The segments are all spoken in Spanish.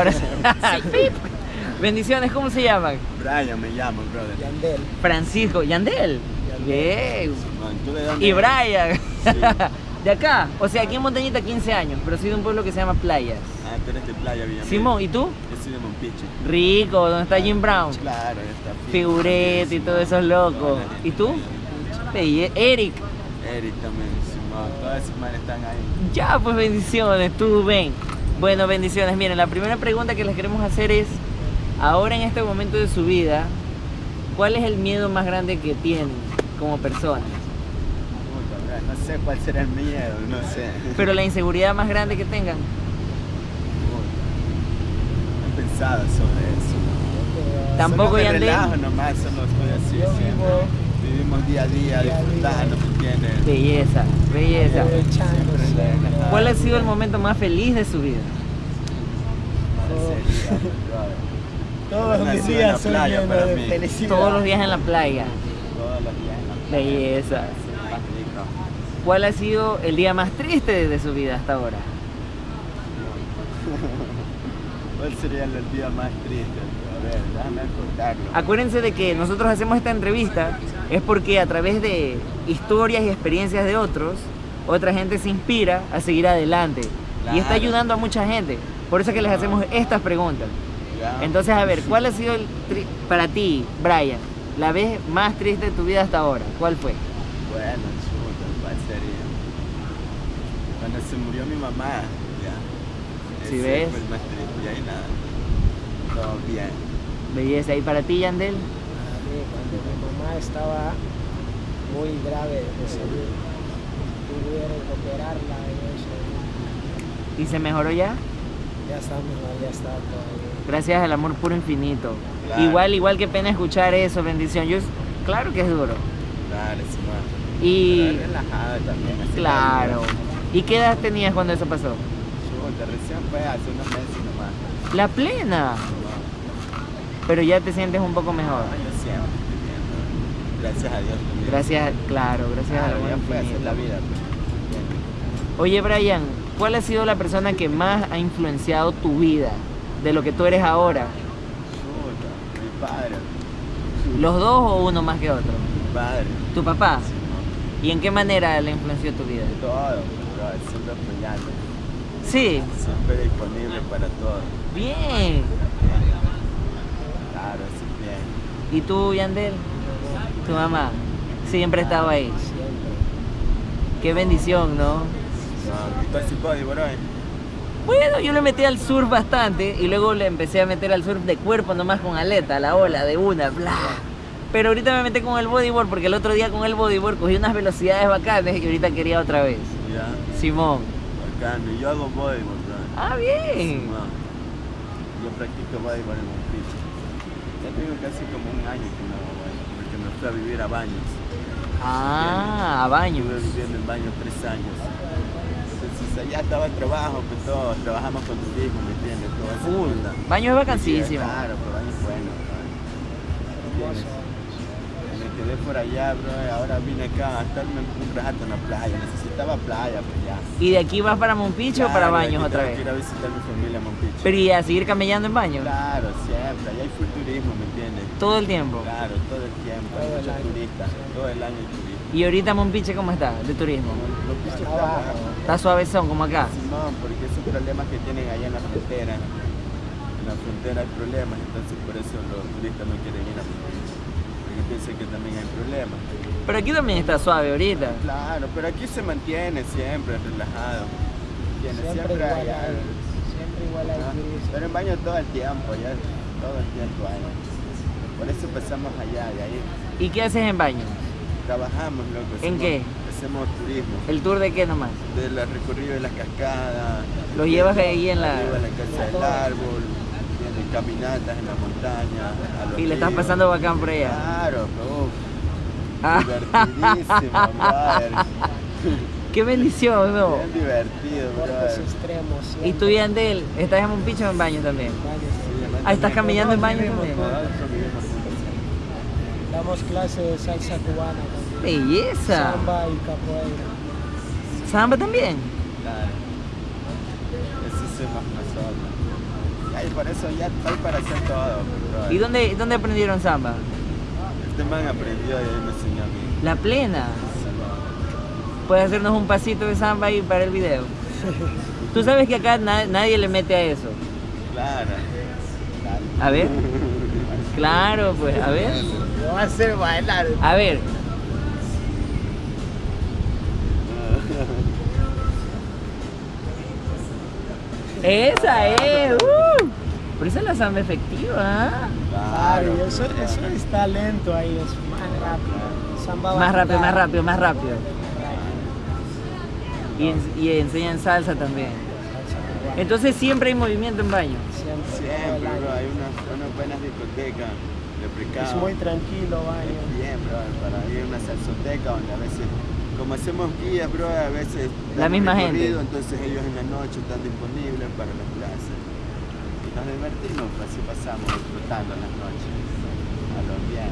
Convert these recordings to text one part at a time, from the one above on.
Ahora sí. Pip. Bendiciones, ¿cómo se llaman? Brian me llamo, brother. Yandel. Francisco, Yandel. Bien. Man, ¿tú de dónde Y? Brian. Sí. De acá, o sea, aquí en Montañita 15 años, pero soy de un pueblo que se llama Playas. Ah, tú eres de Playa Villamil. Simón, ¿y tú? Yo soy de Monpiche. Rico, ¿dónde está Jim Brown? Claro, ya está. Figurete y Simón. todos esos locos. ¿Y tú? Eric. Eric también, Simón. Todas esas manes están ahí. Ya, pues bendiciones, tú ven. Bueno, bendiciones. Miren, la primera pregunta que les queremos hacer es, ahora en este momento de su vida, ¿cuál es el miedo más grande que tienen como personas? No sé cuál será el miedo, no sé. Pero la inseguridad más grande que tengan. No he pensado sobre eso. Tampoco Solo me Yandel. relajo nomás, solo estoy así Yo siempre. vivo Vivimos día a día, disfrutando, ¿me? Belleza, belleza. ¿Cuál ha sido el momento más feliz de su vida? ¿Cuál sería, brother? Todos Nací mis en días la playa para mí. Todos los días en la playa. Todos los días en la playa. Belleza. ¿Cuál ha sido el día más triste de su vida hasta ahora? ¿Cuál sería el día más triste? Ver, déjame. Acuérdense de que nosotros hacemos esta entrevista es porque a través de historias y experiencias de otros, otra gente se inspira a seguir adelante y está ayudando a mucha gente. Por eso es que les hacemos estas preguntas. Ya. Entonces, a ver, ¿cuál ha sido el tri- para ti, Brian, la vez más triste de tu vida hasta ahora? ¿Cuál fue? Bueno, chuta, ¿cuál sería? Cuando se murió mi mamá, ya. ¿Sí Ese ves? fue el más triste, y ahí nada. Todo bien. Belleza. ¿Y para ti, Yandel? A mí, cuando mi mamá estaba muy grave de salud, tuvieron que operarla y eso. ¿Y se mejoró ya? Ya está mejor, ya está todo bien. Gracias al amor puro infinito. Claro. Igual, igual que pena escuchar eso, bendición. Yo, claro que es duro. Claro, sí, man. Y Pero relajado también. así claro. la ¿Y qué edad tenías cuando eso pasó? Chuta, recién fue hace unos meses nomás. La plena. Pero ya te sientes un poco mejor. yo siempre viviendo. Gracias a Dios también. Gracias, claro, gracias amor fue hacer infinito. la vida. pues. Oye, Brian, ¿cuál ha sido la persona que más ha influenciado tu vida? De lo que tú eres ahora. Chuta, mi padre. ¿Los dos o uno más que otro? Mi padre. ¿Tu papá? Sí, no. ¿Y en qué manera le influenció tu vida? Todo, siempre apoyando. Sí, Siempre disponible para todo. bien. Claro, es bien. ¿Y tú, Yandel? Tu mamá. Siempre estaba ahí. Qué bendición, ¿no? No. Bueno, yo le metí al surf bastante y luego le empecé a meter al surf de cuerpo nomás con aleta, la ola de una, bla. Pero ahorita me metí con el bodyboard porque el otro día con el bodyboard cogí unas velocidades bacanas y ahorita quería otra vez. Ya, Simón. bacano. Yo hago bodyboard, bro. Ah, bien. Simón. Yo practico bodyboard en un piso. Ya tengo casi como un año que no hago porque me fui a vivir a Baños. Ah, a baño. Estuve viviendo en Baños tres años. Entonces allá estaba el trabajo, pues todo, trabajamos con turismo, ¿me entiendes? Todo esa Full. onda. Baño es vacancísimo. Claro, pero Baños es bueno. Por allá, bro, y ahora vine acá a estarme un rato en la playa. Necesitaba playa, pues ya. ¿Y de aquí vas para Monpicho o para baños otra vez? a visitar a mi familia en Monpicho. Pero y a seguir camellando en baño. Claro, siempre. Allá hay full turismo, ¿me entiendes? Todo el tiempo. Claro, todo el tiempo. Hay muchos turistas. Todo el año hay turismo. ¿Y ahorita Monpiche cómo está de turismo? Monpicho está bajo. Está suavezón como acá. Simón, porque esos problemas que tienen allá en la frontera. En la frontera hay problemas, entonces por eso los turistas no quieren ir a Monpicho. Porque piensan que también hay problemas. Pero aquí también está suave ahorita. Claro, pero aquí se mantiene siempre relajado. ¿Entiendes? Siempre Siempre igual hay. Siempre igual hay. Pero en baño todo el tiempo, ya todo el tiempo hay. Por eso empezamos allá, de ahí ¿Y qué haces en baño? trabajamos, loco. ¿En hacemos- qué? Hacemos turismo. ¿El tour de qué nomás? Del recorrido de las cascadas. Los llevas ahí en la... Arriba en la casa del árbol. Caminatas en la montaña. a los Y le estás pasando bacán por allá. Claro, uff, Ah, divertidísimo, brother. qué bendición, ¿no? Bien divertido, brother. extremos. ¿Y tú, Yandel, estás en Monpicho o en baño también? Ah, ¿estás caminando en baño también? Damos clases de salsa cubana también. Belleza. Samba y capoeira. ¿Samba también? Claro. Eso hacemos nosotros. Ay, por eso ya estoy para hacer todo. bro. ¿Y dónde, dónde aprendieron samba? Este man aprendió y me enseñó a mí. La plena. ¿Puedes hacernos un pasito de samba ahí para el video? Tú sabes que acá na- nadie le mete a eso. Claro. A ver. Claro, pues, a ver. Lo va a hacer bailar. A ver. Esa es. Pero esa es la samba efectiva. ¿ah? Claro, y eso, eso es talento ahí, es más rápido. Samba Más rápido, más rápido, más rápido. Y, en- y enseñan salsa también. Entonces siempre hay movimiento en baño. Siempre, Siempre, bro, hay unas, unas buenas discotecas. Es muy tranquilo, baño. Bien, bro, para ir a una salsoteca donde a veces, como hacemos guías, bro, a veces La misma gente. Entonces ellos en la noche están disponibles para las clases. Nos divertimos, pues así pasamos disfrutando las noches. A los bien.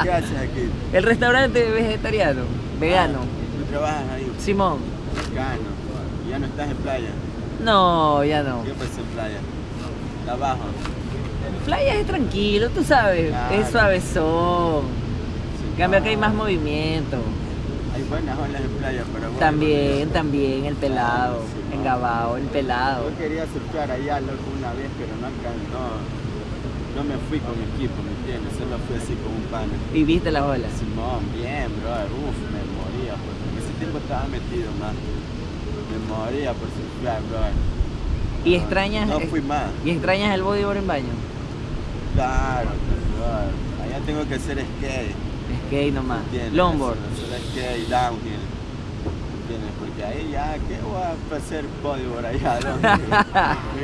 ¿Qué haces aquí? El restaurante vegetariano, vegano. ¿Tú trabajas ahí? Simón. ¿Y ya no estás en playa? No, ya no. ¿Qué pasa en playa? Está abajo. Playa es tranquilo, tú sabes. Claro. Es suavezón. En cambio acá hay más movimiento. Hay buenas olas en playa, pero bueno. También, también, el pelado. Sí, En no. Gabao, el pelado. Yo quería surfear allá loco una vez, pero no, no, no me fui con equipo, ¿me entiendes? Solo fui así con un pana. Y viste las olas. Simón, bien, bro, uff, me moría, porque ese tiempo estaba metido más. Me moría por surfear, bro. Y No, extrañas. No fui más. Y extrañas el bodyboard en baño. Claro, bro. Allá tengo que hacer skate. Skate nomás. ¿entiendes? Longboard. Hacer skate, downhill. ¿Entiendes? Porque ahí ya, ¿qué voy a hacer bodyboard allá? ¿Dónde?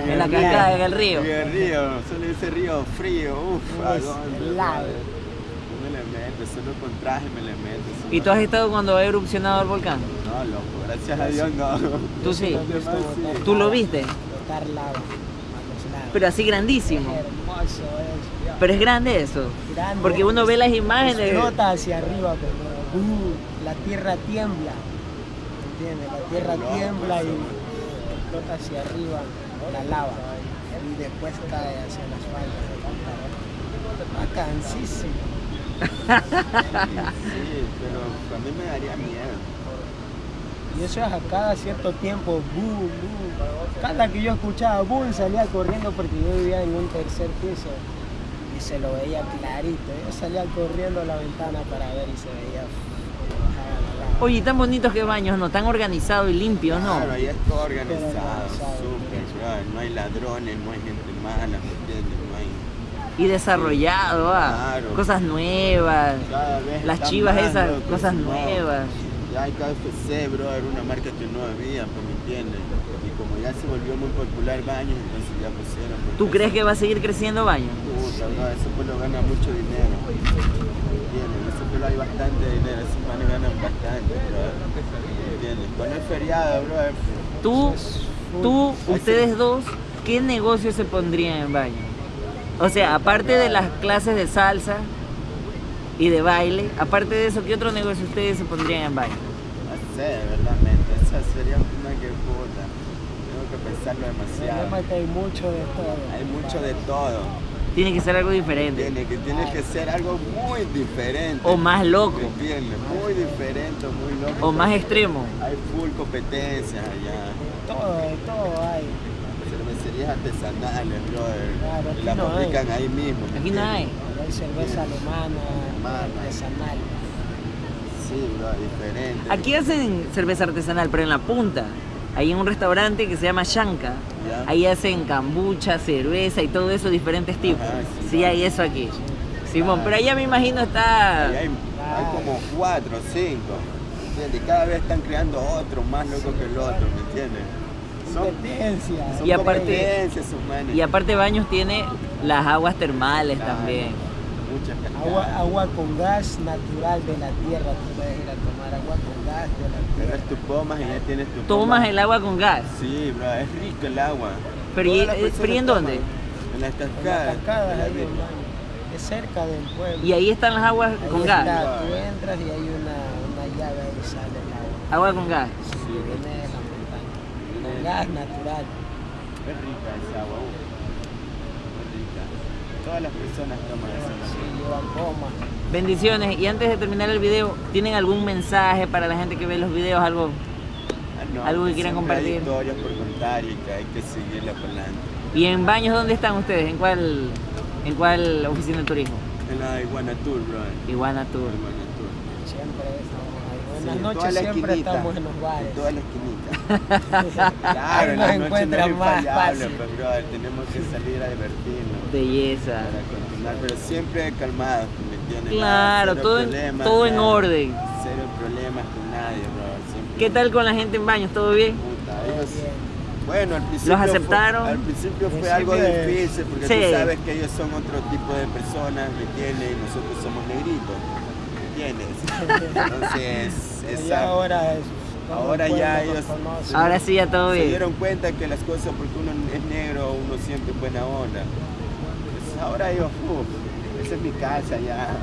En la cascada, en el río. En el río, solo ese río frío, uff. No me le meto, solo con traje me le meto. ¿Y tú has estado cuando ha erupcionado el volcán? No, loco, gracias a Dios no. Tú sí. ¿Tú lo viste? Botar lava. Pero así grandísimo. Pero es grande eso. Grande. Porque uno ve las imágenes. Explota hacia arriba, pero uh, la tierra tiembla. ¿Entiendes? La tierra tiembla y explota hacia arriba la lava. Y después cae hacia las faldas. Bacanísimo. Sí, pero a mí me daría miedo. Y eso es a cada cierto tiempo, boom, boom. Cada que yo escuchaba boom, salía corriendo porque yo vivía en un tercer piso y se lo veía clarito. Yo salía corriendo a la ventana para ver y se veía. Oye, tan bonitos que baños, ¿no? Tan organizados y limpios, ¿no? Claro, ahí es todo organizado, organizado, súper. No hay ladrones, no hay gente mala, ¿me entiendes? No hay... Y desarrollado, ah. Claro. Cosas nuevas. Cada vez Las chivas esas, cosas nuevas. Ya KFC, bro, era una marca que no había, pues, ¿me entiendes? Y como ya se volvió muy popular baños, entonces ya pusieron. porque ¿Tú crees que va a seguir creciendo baño? Puta, bro, ese pueblo gana mucho dinero. ¿Entiendes? Ese pueblo hay bastante dinero, esos manes ganan bastante, bro. ¿Entiendes? Cuando es feriado, bro, Tú, tú, ustedes dos, ¿qué negocio se pondrían en baño? O sea, aparte de las clases de salsa y de baile, aparte de eso, ¿qué otro negocio ustedes se pondrían en baño? no sé, verdaderamente, esa sería una que puta. Tengo que pensarlo demasiado. problema es que hay mucho de todo. Hay mucho de todo. Tiene que ser algo diferente. Tiene que, tiene que ser algo muy diferente. O más loco. Muy diferente, muy loco. O más extremo. Hay full competencias allá. Todo, de todo hay. Cervecerías artesanales, brother. Claro, y las no hay. fabrican ahí mismo. ¿me Aquí no hay. Hay cerveza alemana, Alemana. artesanal. Sí, bro, diferente. Aquí hacen cerveza artesanal, pero en la punta. Ahí en un restaurante que se llama Shanka. Ya. Ahí hacen kombucha, cerveza y todo eso, diferentes tipos. Ajá, sí. Sí, hay eso aquí. Simón, Ah. pero allá me imagino está... Hay, hay como cuatro, cinco. ¿me entiendes? Y cada vez están creando otro más loco que el otro, ¿me entiendes? Son, Competencia. son Y aparte-. Y aparte Baños tiene las aguas termales Claro. también. Muchas Agua, agua con gas natural de la tierra. Tú puedes ir a tomar agua con gas de la Pero tierra. es tu pomas y ya tienes tu Tomas el agua con gas. Sí, bro, es rico el agua. Pero ¿y- eh, pero ¿y en dónde? En las En las cascadas. Es cerca del pueblo. Y ahí están las aguas Ahí con está, gas. Tú entras y hay una, una llave ahí sale el agua. Agua con gas. Sí, viene de la montaña. Con gas natural. Es rica esa agua. Todas las personas toman esa Sí, agua. llevan goma. Bendiciones. Y antes de terminar el video, ¿tienen algún mensaje para la gente que ve los videos? Algo. Ah, no, Algo que quieran siempre compartir. Hay historias por contar y que hay que seguirla por delante. ¿Y en baños dónde están ustedes? ¿En cuál, en cuál oficina de turismo? En la Iguana Tour, bro. Iguana Tour. Iguana Tour. Siempre estamos ahí. Sí, toda noches la siempre esquinita, estamos en los bares. En toda la esquinita. claro, Ahí en nos la noche no encuentran es más fácil. pues, brother, tenemos que salir a divertirnos. Belleza. Para continuar, pero siempre calmados, ¿me? Claro, todo en- problemas, todo en orden. Cero problemas con nadie, bro. Siempre ¿Qué tal con la gente en baños? ¿Todo bien? Puta, ellos-. Bueno, al principio. ¿Los aceptaron? Fue, al principio fue algo difícil porque Sí. tú sabes que ellos son otro tipo de personas, ¿me entiendes? Y nosotros somos negritos, Entonces, Pero esa- ya ahora es. Ahora ya ellos-. Ahora sí ya todo se bien. dieron cuenta que las cosas, porque uno es negro, uno siempre es buena onda. Pues ahora yo, esa es mi casa ya.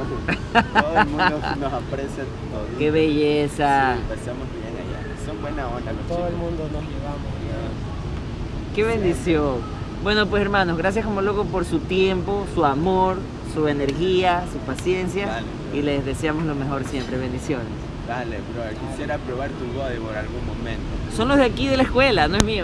Todo el mundo nos aprecia todo. Qué belleza. Sí, pasamos bien allá. Son buena onda los Todo el mundo nos llevamos. Qué bendición. Bueno, pues hermanos, gracias como loco por su tiempo, su amor, su energía, su paciencia. Dale. Y les deseamos lo mejor siempre. Bendiciones. Dale, bro, quisiera probar tu body por algún momento. Son los de aquí de la escuela, no es mío.